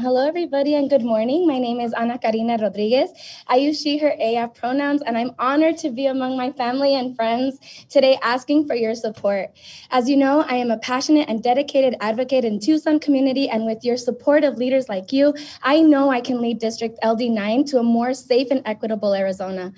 Hello, everybody, and good morning. My name is Ana Karina Rodriguez. I use she, her, ella pronouns, and I'm honored to be among my family and friends today asking for your support. As you know, I am a passionate and dedicated advocate in Tucson community, and with your support of leaders like you, I know I can lead District LD9 to a more safe and equitable Arizona.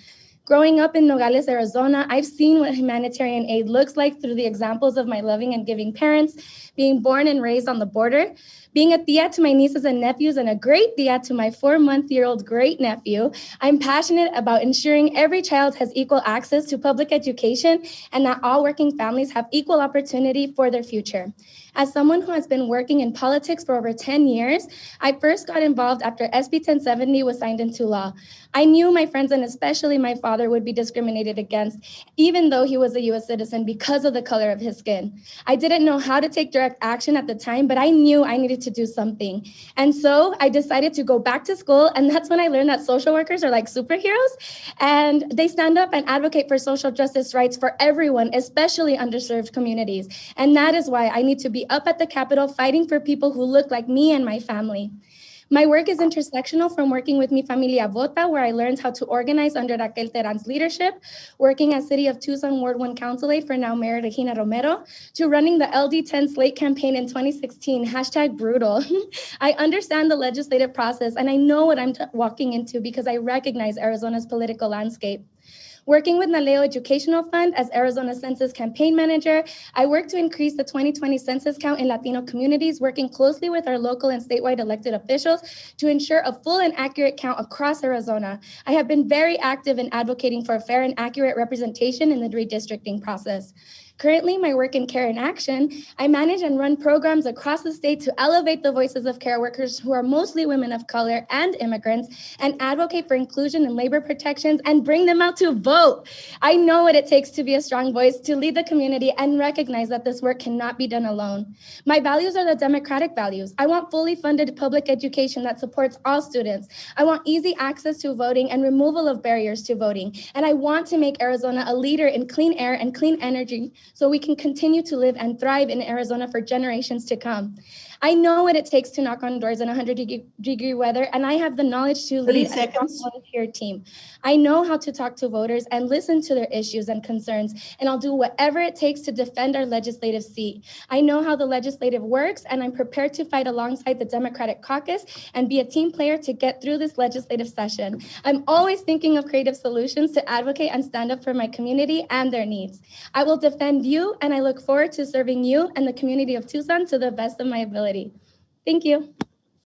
Growing up in Nogales, Arizona, I've seen what humanitarian aid looks like through the examples of my loving and giving parents, being born and raised on the border, being a tia to my nieces and nephews, and a great tia to my four month year old great nephew. I'm passionate about ensuring every child has equal access to public education and that all working families have equal opportunity for their future. As someone who has been working in politics for over 10 years, I first got involved after SB 1070 was signed into law. I knew my friends and especially my father would be discriminated against, even though he was a US citizen because of the color of his skin. I didn't know how to take direct action at the time, but I knew I needed to do something. And so I decided to go back to school, and that's when I learned that social workers are like superheroes, and they stand up and advocate for social justice rights for everyone, especially underserved communities. And that is why I need to be be up at the Capitol fighting for people who look like me and my family. My work is intersectional from working with Mi Familia Vota, where I learned how to organize under Raquel Teran's leadership, working as City of Tucson Ward 1 Council Aide for now Mayor Regina Romero, to running the LD10 Slate campaign in 2016, hashtag brutal. I understand the legislative process and I know what I'm walking into because I recognize Arizona's political landscape. Working with Naleo Educational Fund as Arizona Census Campaign Manager, I work to increase the 2020 census count in Latino communities, working closely with our local and statewide elected officials to ensure a full and accurate count across Arizona. I have been very active in advocating for a fair and accurate representation in the redistricting process. Currently, my work in Care in Action, I manage and run programs across the state to elevate the voices of care workers who are mostly women of color and immigrants and advocate for inclusion and labor protections and bring them out to vote. I know what it takes to be a strong voice, to lead the community and recognize that this work cannot be done alone. My values are the democratic values. I want fully funded public education that supports all students. I want easy access to voting and removal of barriers to voting. And I want to make Arizona a leader in clean air and clean energy so we can continue to live and thrive in Arizona for generations to come. I know what it takes to knock on doors in 100 degree, weather, and I have the knowledge to lead a volunteer team. I know how to talk to voters and listen to their issues and concerns, and I'll do whatever it takes to defend our legislative seat. I know how the legislative works, and I'm prepared to fight alongside the Democratic caucus and be a team player to get through this legislative session. I'm always thinking of creative solutions to advocate and stand up for my community and their needs. I will defend you, and I look forward to serving you and the community of Tucson to the best of my ability. Thank you.